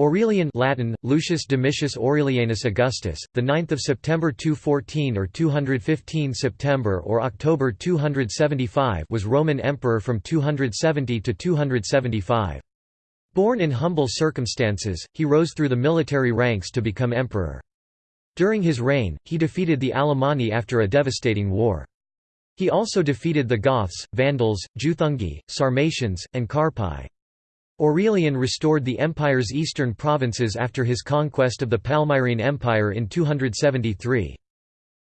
Aurelian Latin, Lucius Domitius Aurelianus Augustus, the 9th of September 214 or 215 September or October 275 was Roman emperor from 270 to 275. Born in humble circumstances, he rose through the military ranks to become emperor. During his reign, he defeated the Alemanni after a devastating war. He also defeated the Goths, Vandals, Juthungi, Sarmatians, and Carpi. Aurelian restored the empire's eastern provinces after his conquest of the Palmyrene Empire in 273.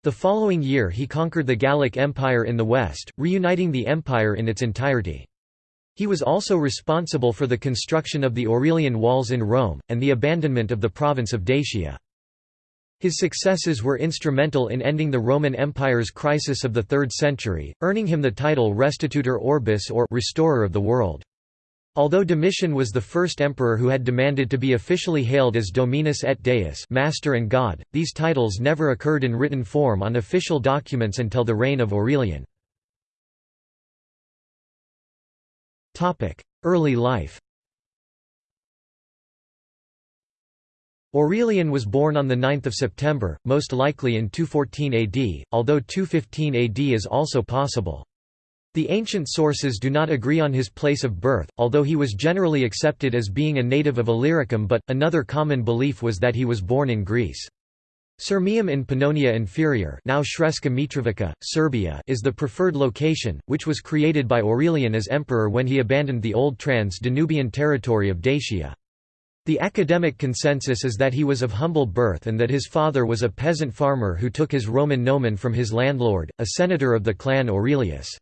The following year he conquered the Gallic Empire in the west, reuniting the empire in its entirety. He was also responsible for the construction of the Aurelian Walls in Rome, and the abandonment of the province of Dacia. His successes were instrumental in ending the Roman Empire's crisis of the 3rd century, earning him the title Restitutor Orbis or Restorer of the World. Although Domitian was the first emperor who had demanded to be officially hailed as Dominus et Deus Master and God, these titles never occurred in written form on official documents until the reign of Aurelian. Early life Aurelian was born on 9 September, most likely in 214 AD, although 215 AD is also possible. The ancient sources do not agree on his place of birth, although he was generally accepted as being a native of Illyricum but, another common belief was that he was born in Greece. Sirmium in Pannonia Inferior now Mitrovica, Serbia is the preferred location, which was created by Aurelian as emperor when he abandoned the old Trans-Danubian territory of Dacia. The academic consensus is that he was of humble birth and that his father was a peasant farmer who took his Roman nomen from his landlord, a senator of the clan Aurelius.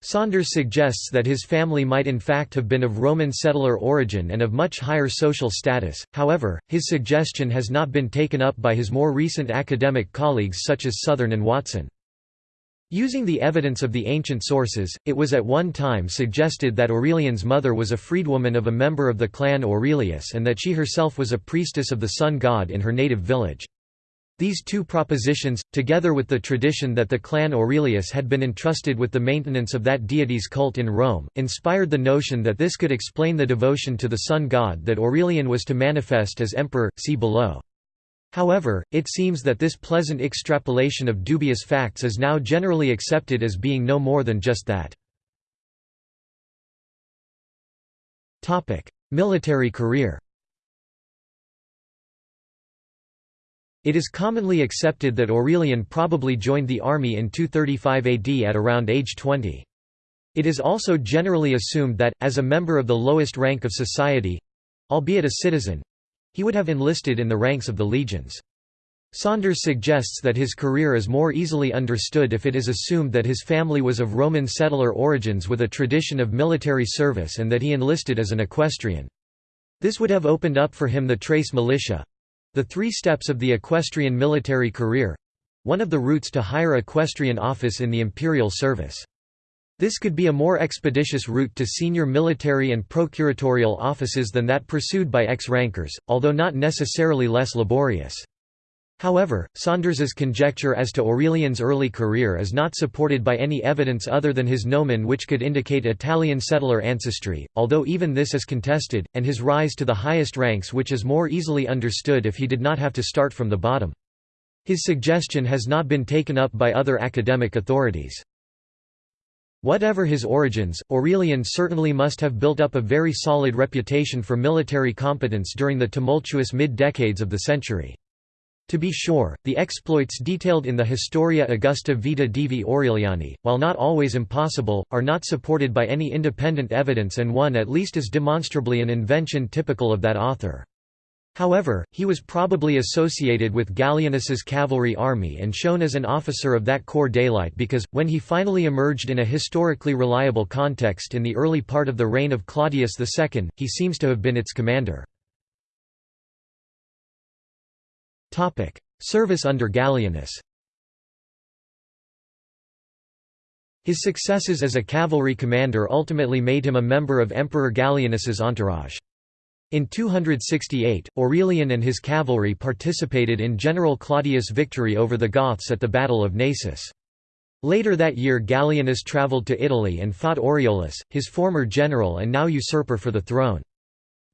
Saunders suggests that his family might in fact have been of Roman settler origin and of much higher social status, however, his suggestion has not been taken up by his more recent academic colleagues such as Southern and Watson. Using the evidence of the ancient sources, it was at one time suggested that Aurelian's mother was a freedwoman of a member of the clan Aurelius and that she herself was a priestess of the sun god in her native village. These two propositions, together with the tradition that the clan Aurelius had been entrusted with the maintenance of that deity's cult in Rome, inspired the notion that this could explain the devotion to the sun god that Aurelian was to manifest as emperor, see below. However, it seems that this pleasant extrapolation of dubious facts is now generally accepted as being no more than just that. Military career It is commonly accepted that Aurelian probably joined the army in 235 AD at around age 20. It is also generally assumed that, as a member of the lowest rank of society—albeit a citizen—he would have enlisted in the ranks of the legions. Saunders suggests that his career is more easily understood if it is assumed that his family was of Roman settler origins with a tradition of military service and that he enlisted as an equestrian. This would have opened up for him the tres militiae, the three steps of the equestrian military career—one of the routes to higher equestrian office in the imperial service. This could be a more expeditious route to senior military and procuratorial offices than that pursued by ex-rankers, although not necessarily less laborious. However, Saunders's conjecture as to Aurelian's early career is not supported by any evidence other than his nomen which could indicate Italian settler ancestry, although even this is contested, and his rise to the highest ranks which is more easily understood if he did not have to start from the bottom. His suggestion has not been taken up by other academic authorities. Whatever his origins, Aurelian certainly must have built up a very solid reputation for military competence during the tumultuous mid-decades of the century. To be sure, the exploits detailed in the Historia Augusta Vita Divi Aureliani, while not always impossible, are not supported by any independent evidence and one at least is demonstrably an invention typical of that author. However, he was probably associated with Gallienus's cavalry army and shown as an officer of that corps daylight because, when he finally emerged in a historically reliable context in the early part of the reign of Claudius II, he seems to have been its commander. Service under Gallienus His successes as a cavalry commander ultimately made him a member of Emperor Gallienus's entourage. In 268, Aurelian and his cavalry participated in General Claudius' victory over the Goths at the Battle of Naissus. Later that year Gallienus travelled to Italy and fought Aureolus, his former general and now usurper for the throne.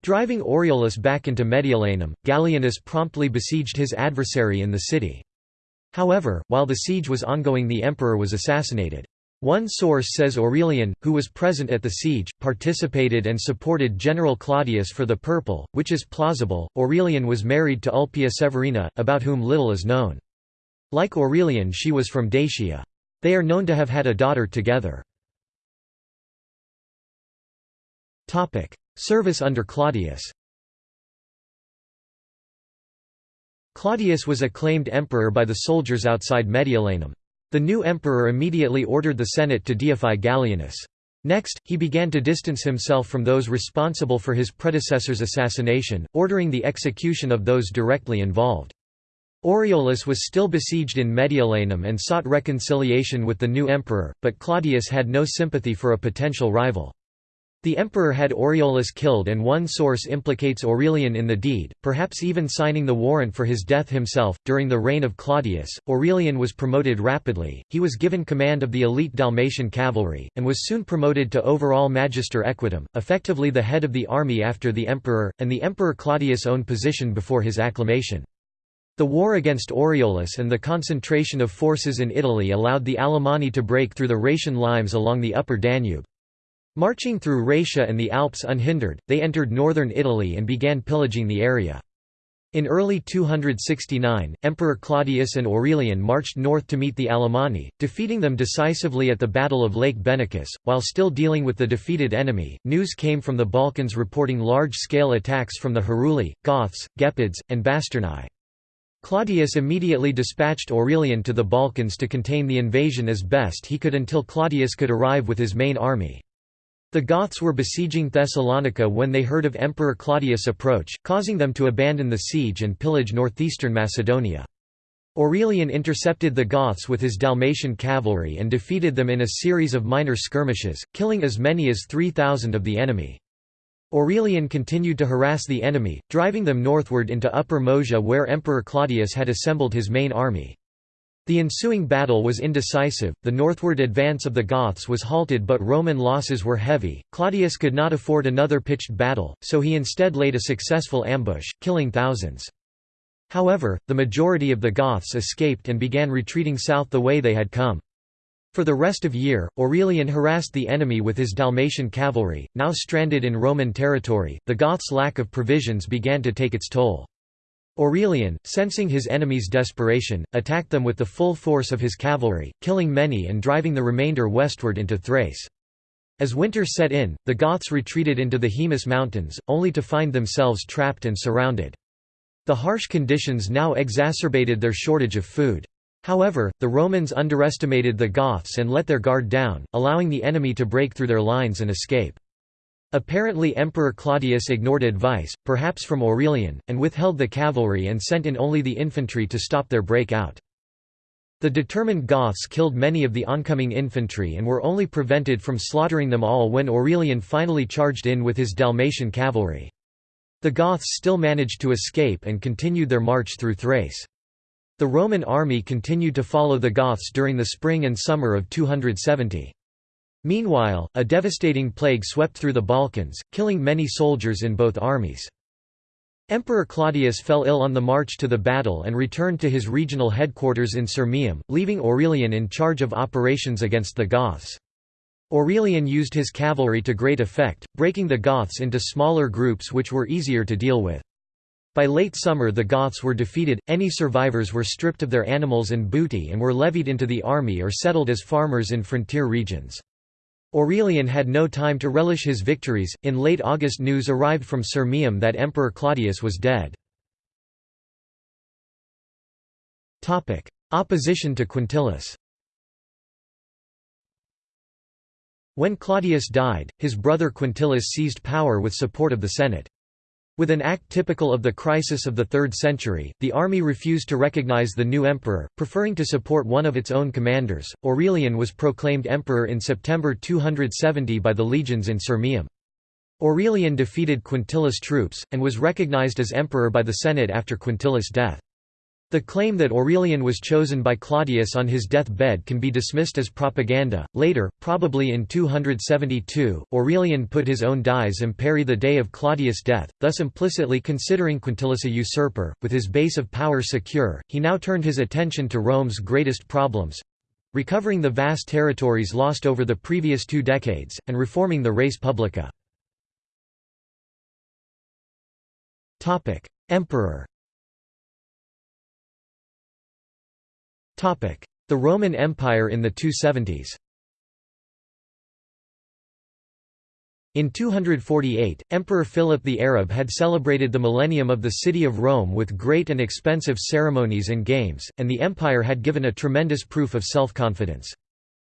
Driving Aureolus back into Mediolanum, Gallienus promptly besieged his adversary in the city. However, while the siege was ongoing the emperor was assassinated. One source says Aurelian, who was present at the siege, participated and supported General Claudius for the purple, which is plausible. Aurelian was married to Ulpia Severina, about whom little is known. Like Aurelian she was from Dacia. They are known to have had a daughter together. Service under Claudius Claudius was acclaimed emperor by the soldiers outside Mediolanum. The new emperor immediately ordered the Senate to deify Gallienus. Next, he began to distance himself from those responsible for his predecessor's assassination, ordering the execution of those directly involved. Aureolus was still besieged in Mediolanum and sought reconciliation with the new emperor, but Claudius had no sympathy for a potential rival. The emperor had Aureolus killed and one source implicates Aurelian in the deed, perhaps even signing the warrant for his death himself. During the reign of Claudius, Aurelian was promoted rapidly, he was given command of the elite Dalmatian cavalry, and was soon promoted to overall magister equitum, effectively the head of the army after the emperor, and the emperor Claudius' own position before his acclamation. The war against Aureolus and the concentration of forces in Italy allowed the Alemanni to break through the Rhaetian limes along the upper Danube. Marching through Raetia and the Alps unhindered, they entered northern Italy and began pillaging the area. In early 269, Emperor Claudius and Aurelian marched north to meet the Alemanni, defeating them decisively at the Battle of Lake Benacus. While still dealing with the defeated enemy, news came from the Balkans reporting large scale attacks from the Heruli, Goths, Gepids, and Bastarnae. Claudius immediately dispatched Aurelian to the Balkans to contain the invasion as best he could until Claudius could arrive with his main army. The Goths were besieging Thessalonica when they heard of Emperor Claudius' approach, causing them to abandon the siege and pillage northeastern Macedonia. Aurelian intercepted the Goths with his Dalmatian cavalry and defeated them in a series of minor skirmishes, killing as many as 3,000 of the enemy. Aurelian continued to harass the enemy, driving them northward into Upper Moesia where Emperor Claudius had assembled his main army. The ensuing battle was indecisive, the northward advance of the Goths was halted but Roman losses were heavy, Claudius could not afford another pitched battle, so he instead laid a successful ambush, killing thousands. However, the majority of the Goths escaped and began retreating south the way they had come. For the rest of the year, Aurelian harassed the enemy with his Dalmatian cavalry, now stranded in Roman territory, the Goths' lack of provisions began to take its toll. Aurelian, sensing his enemies' desperation, attacked them with the full force of his cavalry, killing many and driving the remainder westward into Thrace. As winter set in, the Goths retreated into the Haemus mountains, only to find themselves trapped and surrounded. The harsh conditions now exacerbated their shortage of food. However, the Romans underestimated the Goths and let their guard down, allowing the enemy to break through their lines and escape. Apparently Emperor Claudius ignored advice, perhaps from Aurelian, and withheld the cavalry and sent in only the infantry to stop their breakout. The determined Goths killed many of the oncoming infantry and were only prevented from slaughtering them all when Aurelian finally charged in with his Dalmatian cavalry. The Goths still managed to escape and continued their march through Thrace. The Roman army continued to follow the Goths during the spring and summer of 270. Meanwhile, a devastating plague swept through the Balkans, killing many soldiers in both armies. Emperor Claudius fell ill on the march to the battle and returned to his regional headquarters in Sirmium, leaving Aurelian in charge of operations against the Goths. Aurelian used his cavalry to great effect, breaking the Goths into smaller groups which were easier to deal with. By late summer the Goths were defeated, any survivors were stripped of their animals and booty and were levied into the army or settled as farmers in frontier regions. Aurelian had no time to relish his victories. In late August, news arrived from Sirmium that Emperor Claudius was dead. Topic: Opposition to Quintillus. When Claudius died, his brother Quintillus seized power with support of the Senate. With an act typical of the crisis of the 3rd century, the army refused to recognize the new emperor, preferring to support one of its own commanders. Aurelian was proclaimed emperor in September 270 by the legions in Sirmium. Aurelian defeated Quintillus' troops, and was recognized as emperor by the Senate after Quintillus' death. The claim that Aurelian was chosen by Claudius on his death-bed can be dismissed as propaganda. Later, probably in 272, Aurelian put his own dies imperii the day of Claudius' death, thus implicitly considering Quintillus a usurper. With his base of power secure, he now turned his attention to Rome's greatest problems recovering the vast territories lost over the previous two decades, and reforming the res publica. Emperor The Roman Empire in the 270s In 248, Emperor Philip the Arab had celebrated the millennium of the city of Rome with great and expensive ceremonies and games, and the empire had given a tremendous proof of self-confidence.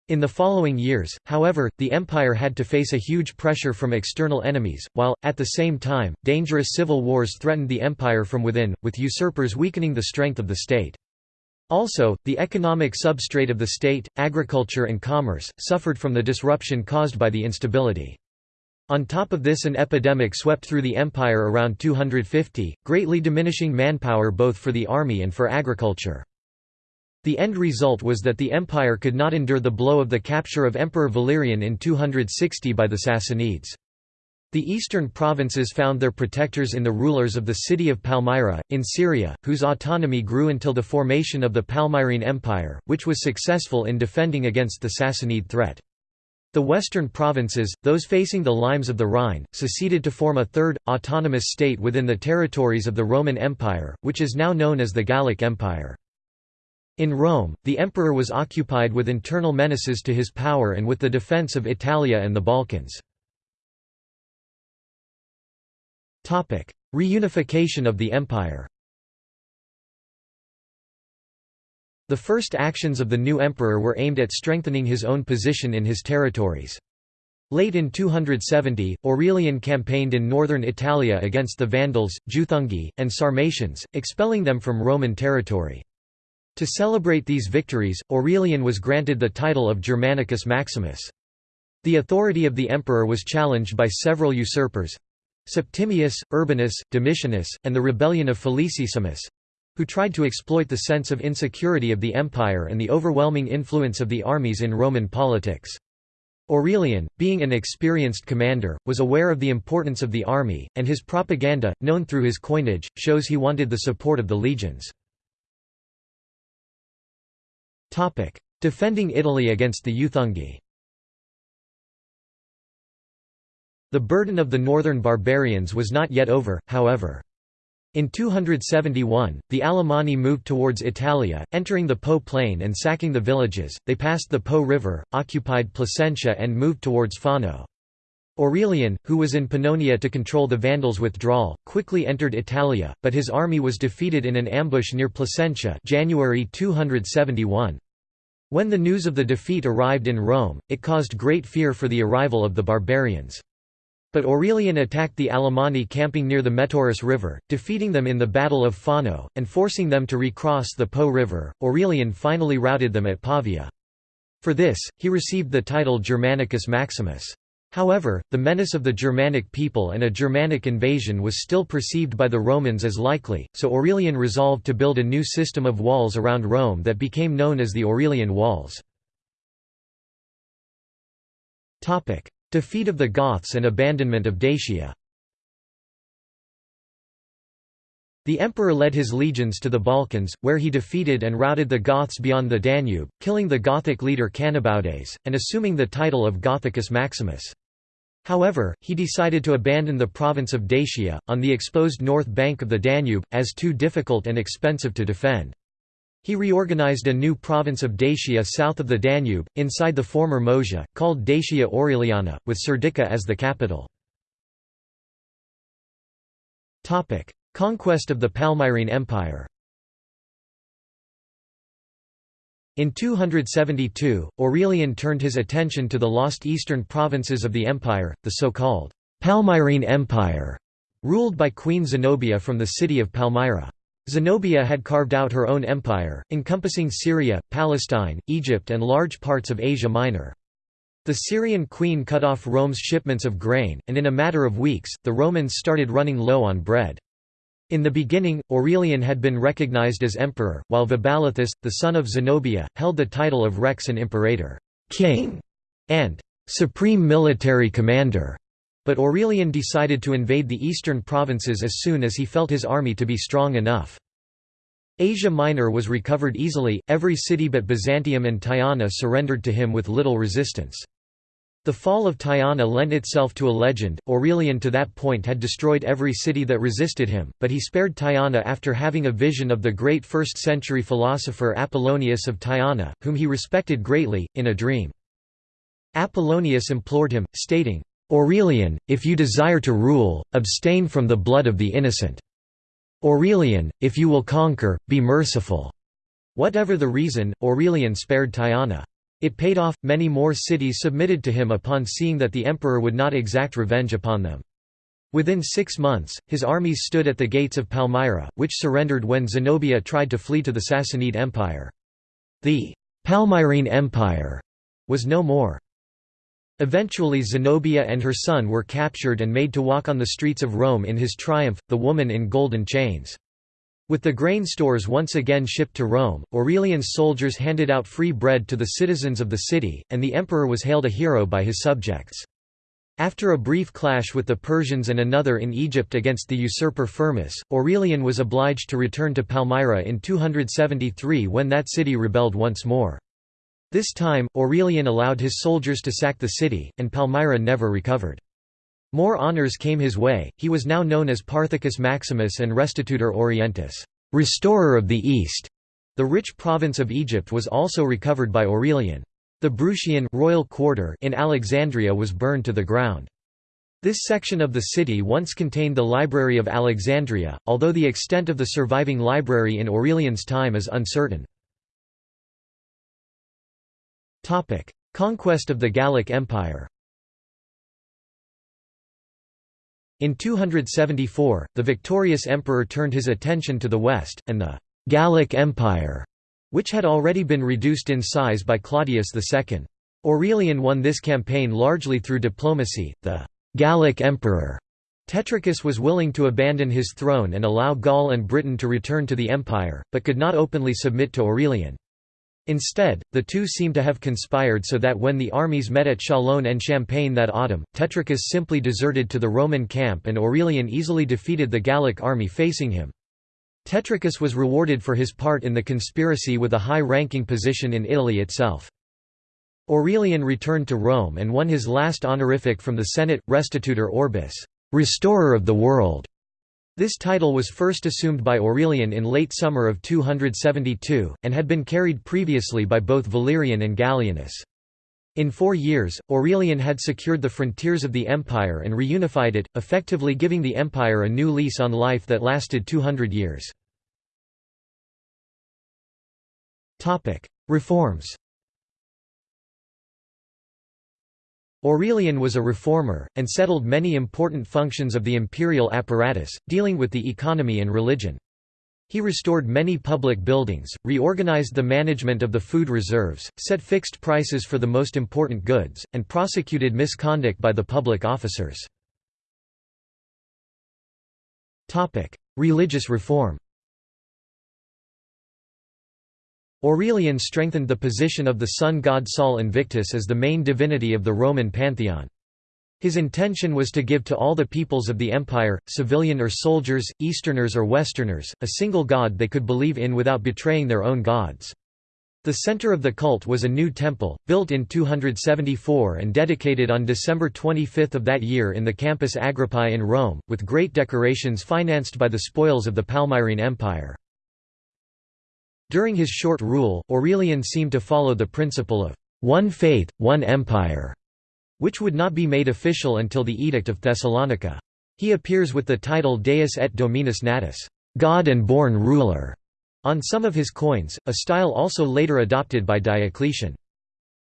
In the following years, however, the empire had to face a huge pressure from external enemies, while, at the same time, dangerous civil wars threatened the empire from within, with usurpers weakening the strength of the state. Also, the economic substrate of the state, agriculture and commerce, suffered from the disruption caused by the instability. On top of this an epidemic swept through the empire around 250, greatly diminishing manpower both for the army and for agriculture. The end result was that the empire could not endure the blow of the capture of Emperor Valerian in 260 by the Sassanids. The eastern provinces found their protectors in the rulers of the city of Palmyra, in Syria, whose autonomy grew until the formation of the Palmyrene Empire, which was successful in defending against the Sassanid threat. The western provinces, those facing the limes of the Rhine, seceded to form a third, autonomous state within the territories of the Roman Empire, which is now known as the Gallic Empire. In Rome, the emperor was occupied with internal menaces to his power and with the defense of Italia and the Balkans. Reunification of the empire The first actions of the new emperor were aimed at strengthening his own position in his territories. Late in 270, Aurelian campaigned in northern Italia against the Vandals, Juthungi, and Sarmatians, expelling them from Roman territory. To celebrate these victories, Aurelian was granted the title of Germanicus Maximus. The authority of the emperor was challenged by several usurpers—Septimius, Urbanus, Domitianus, and the rebellion of Felicissimus, who tried to exploit the sense of insecurity of the empire and the overwhelming influence of the armies in Roman politics. Aurelian, being an experienced commander, was aware of the importance of the army, and his propaganda, known through his coinage, shows he wanted the support of the legions. Defending Italy against the Juthungi The burden of the northern barbarians was not yet over, however. In 271, the Alemanni moved towards Italia, entering the Po plain and sacking the villages, they passed the Po river, occupied Placentia and moved towards Fano. Aurelian, who was in Pannonia to control the Vandals' withdrawal, quickly entered Italia, but his army was defeated in an ambush near Placentia January 271. When the news of the defeat arrived in Rome, it caused great fear for the arrival of the barbarians. But Aurelian attacked the Alemanni camping near the Metaurus River, defeating them in the Battle of Fano, and forcing them to recross the Po River. Aurelian finally routed them at Pavia. For this, he received the title Germanicus Maximus. However, the menace of the Germanic people and a Germanic invasion was still perceived by the Romans as likely, so Aurelian resolved to build a new system of walls around Rome that became known as the Aurelian Walls. Defeat of the Goths and abandonment of Dacia The emperor led his legions to the Balkans, where he defeated and routed the Goths beyond the Danube, killing the Gothic leader Cannabaudes, and assuming the title of Gothicus Maximus. However, he decided to abandon the province of Dacia, on the exposed north bank of the Danube, as too difficult and expensive to defend. He reorganized a new province of Dacia south of the Danube, inside the former Moesia, called Dacia Aureliana, with Serdica as the capital. Conquest of the Palmyrene Empire In 272, Aurelian turned his attention to the lost eastern provinces of the empire, the so-called Palmyrene Empire, ruled by Queen Zenobia from the city of Palmyra. Zenobia had carved out her own empire, encompassing Syria, Palestine, Egypt and large parts of Asia Minor. The Syrian queen cut off Rome's shipments of grain, and in a matter of weeks, the Romans started running low on bread. In the beginning, Aurelian had been recognized as emperor, while Vaballathus, the son of Zenobia, held the title of rex and imperator king", and «supreme military commander», but Aurelian decided to invade the eastern provinces as soon as he felt his army to be strong enough. Asia Minor was recovered easily, every city but Byzantium and Tyana surrendered to him with little resistance. The fall of Tyana lent itself to a legend. Aurelian to that point had destroyed every city that resisted him, but he spared Tyana after having a vision of the great 1st century philosopher Apollonius of Tyana, whom he respected greatly, in a dream. Apollonius implored him, stating, Aurelian, if you desire to rule, abstain from the blood of the innocent. Aurelian, if you will conquer, be merciful. Whatever the reason, Aurelian spared Tyana. It paid off, many more cities submitted to him upon seeing that the emperor would not exact revenge upon them. Within six months, his armies stood at the gates of Palmyra, which surrendered when Zenobia tried to flee to the Sassanid Empire. The Palmyrene Empire was no more. Eventually Zenobia and her son were captured and made to walk on the streets of Rome in his triumph, the woman in golden chains. With the grain stores once again shipped to Rome, Aurelian's soldiers handed out free bread to the citizens of the city, and the emperor was hailed a hero by his subjects. After a brief clash with the Persians and another in Egypt against the usurper Firmus, Aurelian was obliged to return to Palmyra in 273 when that city rebelled once more. This time, Aurelian allowed his soldiers to sack the city, and Palmyra never recovered. More honors came his way, he was now known as Parthicus Maximus and Restitutor Orientis restorer of the East". The rich province of Egypt was also recovered by Aurelian. The Bruchion royal quarter in Alexandria was burned to the ground. This section of the city once contained the Library of Alexandria, although the extent of the surviving library in Aurelian's time is uncertain. Conquest of the Gallic Empire In 274, the victorious emperor turned his attention to the west, and the «Gallic Empire», which had already been reduced in size by Claudius II. Aurelian won this campaign largely through diplomacy. The «Gallic Emperor» Tetricus was willing to abandon his throne and allow Gaul and Britain to return to the empire, but could not openly submit to Aurelian. Instead, the two seem to have conspired so that when the armies met at Châlons-en-Champagne that autumn, Tetricus simply deserted to the Roman camp and Aurelian easily defeated the Gallic army facing him. Tetricus was rewarded for his part in the conspiracy with a high-ranking position in Italy itself. Aurelian returned to Rome and won his last honorific from the Senate, Restitutor Orbis, restorer of the world. This title was first assumed by Aurelian in late summer of 272, and had been carried previously by both Valerian and Gallienus. In four years, Aurelian had secured the frontiers of the empire and reunified it, effectively giving the empire a new lease on life that lasted 200 years. Reforms Aurelian was a reformer, and settled many important functions of the imperial apparatus, dealing with the economy and religion. He restored many public buildings, reorganized the management of the food reserves, set fixed prices for the most important goods, and prosecuted misconduct by the public officers. Religious reform Aurelian strengthened the position of the sun god Sol Invictus as the main divinity of the Roman pantheon. His intention was to give to all the peoples of the empire, civilian or soldiers, Easterners or Westerners, a single god they could believe in without betraying their own gods. The center of the cult was a new temple, built in 274 and dedicated on December 25 of that year in the Campus Agrippae in Rome, with great decorations financed by the spoils of the Palmyrene Empire. During his short rule, Aurelian seemed to follow the principle of one faith, one empire, which would not be made official until the Edict of Thessalonica. He appears with the title Deus et Dominus Natus, God and born ruler, on some of his coins, a style also later adopted by Diocletian.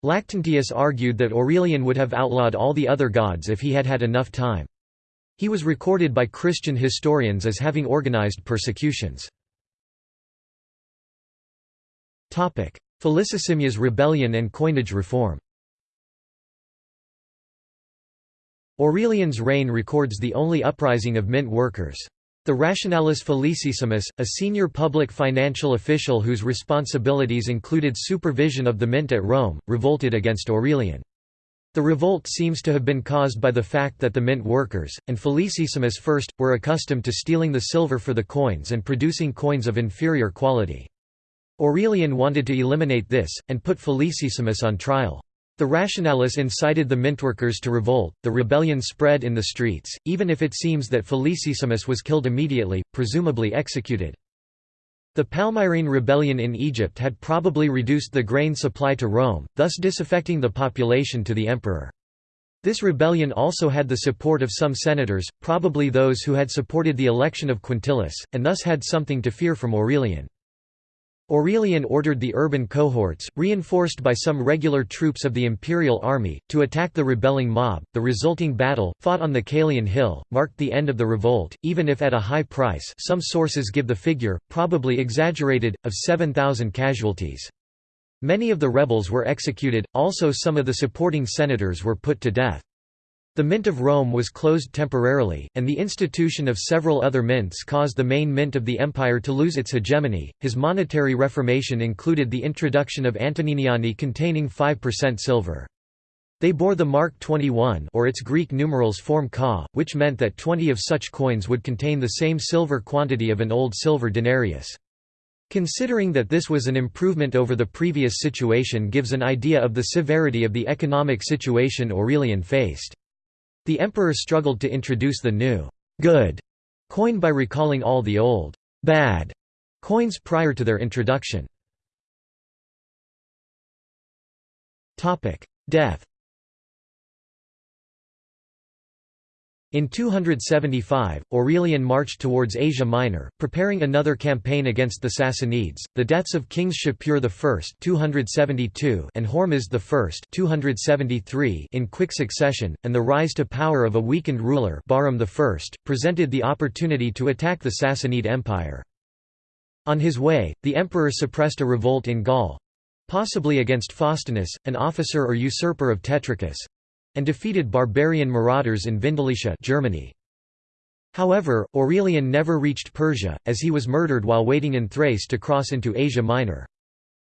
Lactantius argued that Aurelian would have outlawed all the other gods if he had had enough time. He was recorded by Christian historians as having organized persecutions. Felicissimus's rebellion and coinage reform Aurelian's reign records the only uprising of mint workers. The Rationalis Felicissimus, a senior public financial official whose responsibilities included supervision of the mint at Rome, revolted against Aurelian. The revolt seems to have been caused by the fact that the mint workers, and Felicissimus first, were accustomed to stealing the silver for the coins and producing coins of inferior quality. Aurelian wanted to eliminate this, and put Felicissimus on trial. The Rationalis incited the mintworkers to revolt, the rebellion spread in the streets, even if it seems that Felicissimus was killed immediately, presumably executed. The Palmyrene rebellion in Egypt had probably reduced the grain supply to Rome, thus disaffecting the population to the emperor. This rebellion also had the support of some senators, probably those who had supported the election of Quintillus, and thus had something to fear from Aurelian. Aurelian ordered the urban cohorts, reinforced by some regular troops of the imperial army, to attack the rebelling mob. The resulting battle, fought on the Caelian Hill, marked the end of the revolt, even if at a high price. Some sources give the figure, probably exaggerated, of 7,000 casualties. Many of the rebels were executed, also some of the supporting senators were put to death. The Mint of Rome was closed temporarily, and the institution of several other mints caused the main mint of the empire to lose its hegemony. His monetary reformation included the introduction of Antoniniani containing 5% silver. They bore the mark 21 or its Greek numerals form ka, which meant that 20 of such coins would contain the same silver quantity of an old silver denarius. Considering that this was an improvement over the previous situation gives an idea of the severity of the economic situation Aurelian faced. The emperor struggled to introduce the new good coin by recalling all the old bad coins prior to their introduction. Death In 275, Aurelian marched towards Asia Minor, preparing another campaign against the Sassanids. The deaths of kings Shapur I (272) and Hormizd I (273) in quick succession, and the rise to power of a weakened ruler, Bahram I, presented the opportunity to attack the Sassanid Empire. On his way, the emperor suppressed a revolt in Gaul, possibly against Faustinus, an officer or usurper of Tetricus, and defeated barbarian marauders in Vindelicia Germany. However, Aurelian never reached Persia, as he was murdered while waiting in Thrace to cross into Asia Minor.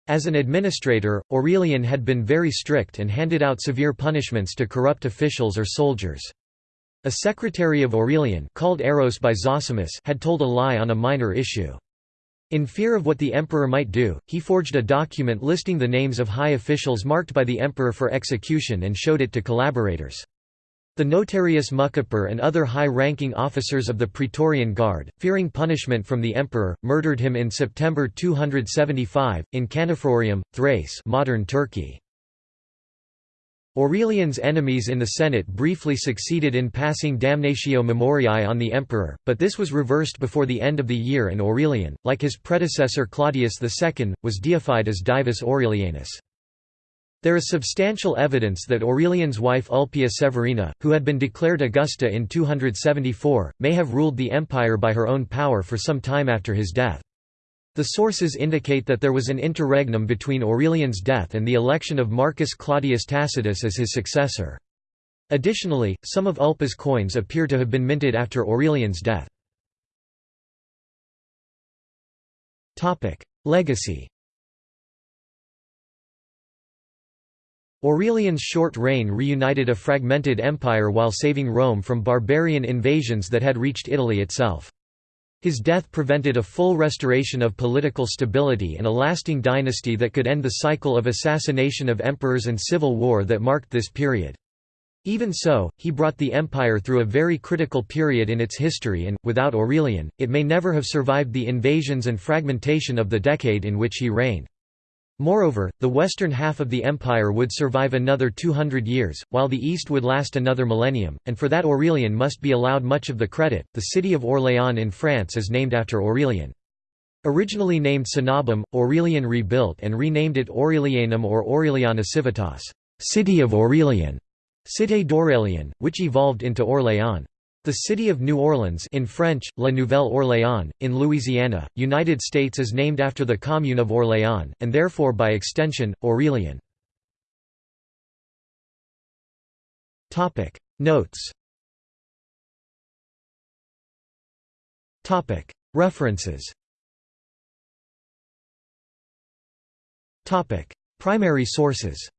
As an administrator, Aurelian had been very strict and handed out severe punishments to corrupt officials or soldiers. A secretary of Aurelian called Eros by Zosimus had told a lie on a minor issue. In fear of what the emperor might do, he forged a document listing the names of high officials marked by the emperor for execution and showed it to collaborators. The notarius Mucapor and other high-ranking officers of the Praetorian Guard, fearing punishment from the emperor, murdered him in September 275, in Caenophrurium, Thrace modern Turkey. Aurelian's enemies in the Senate briefly succeeded in passing damnatio memoriae on the emperor, but this was reversed before the end of the year and Aurelian, like his predecessor Claudius II, was deified as Divus Aurelianus. There is substantial evidence that Aurelian's wife Ulpia Severina, who had been declared Augusta in 274, may have ruled the empire by her own power for some time after his death. The sources indicate that there was an interregnum between Aurelian's death and the election of Marcus Claudius Tacitus as his successor. Additionally, some of Ulpia's coins appear to have been minted after Aurelian's death. Legacy Aurelian's short reign reunited a fragmented empire while saving Rome from barbarian invasions that had reached Italy itself. His death prevented a full restoration of political stability and a lasting dynasty that could end the cycle of assassination of emperors and civil war that marked this period. Even so, he brought the empire through a very critical period in its history and, without Aurelian, it may never have survived the invasions and fragmentation of the decade in which he reigned. Moreover, the western half of the empire would survive another 200 years, while the east would last another millennium, and for that Aurelian must be allowed much of the credit. The city of Orléans in France is named after Aurelian. Originally named Cenabum, Aurelian rebuilt and renamed it Aurelianum or Aureliana Civitas, city of Aurelian, Cité d'Aurelian, which evolved into Orléans. The city of New Orleans in French, La Nouvelle-Orléans, in Louisiana, United States is named after the commune of Orléans, and therefore by extension, Aurelian. Notes. References. Primary sources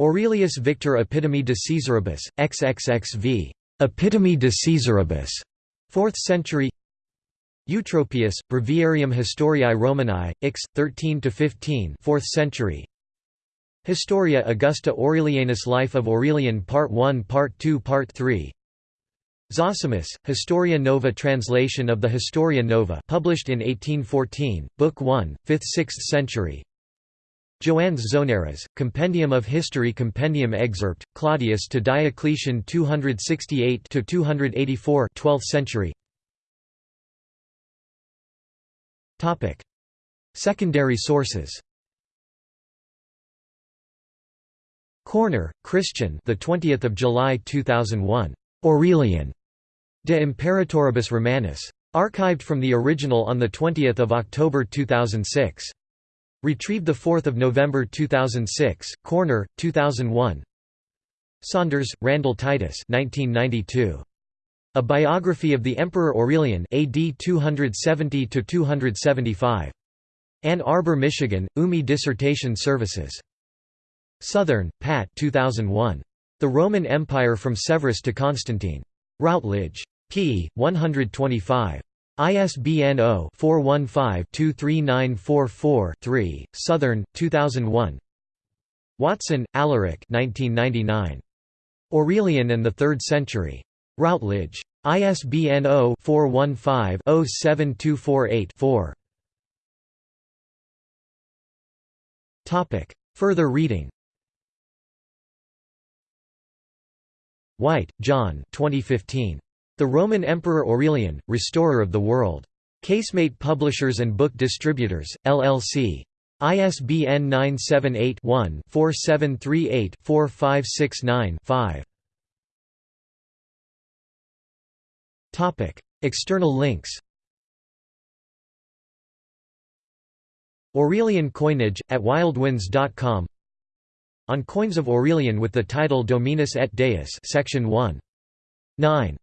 Aurelius Victor Epitome de Caesaribus, XXXV. Epitome de Caesaribus, 4th century. Eutropius, Breviarium Historiae Romanae, Ix, 13–15 4th century. Historia Augusta Aurelianus Life of Aurelian Part 1 Part 2 Part 3 Zosimus, Historia Nova Translation of the Historia Nova published in 1814, Book 1, 5th–6th century Joannes Zonaras, Compendium of History Compendium Excerpt, Claudius to Diocletian 268–284 12th century. Secondary sources. Corner, Christian the 20th of July 2001 Aurelian. De Imperatoribus Romanis. Archived from the original on 20 October 2006. Retrieved 4 November 2006, Corner, 2001 Saunders, Randall Titus 1992. A Biography of the Emperor Aurelian AD 270–275. Ann Arbor, Michigan, UMI Dissertation Services. Southern, Pat 2001. The Roman Empire from Severus to Constantine. Routledge. p. 125. ISBN 0-415-23944-3, Southern, 2001 Watson, Alaric 1999. Aurelian and the Third Century. Routledge. ISBN 0-415-07248-4 Further reading White, John 2015. The Roman Emperor Aurelian, Restorer of the World. Casemate Publishers and Book Distributors, LLC. ISBN 978-1-4738-4569-5. External links Aurelian coinage, at wildwinds.com on coins of Aurelian with the title Dominus et Deus section 1. 9.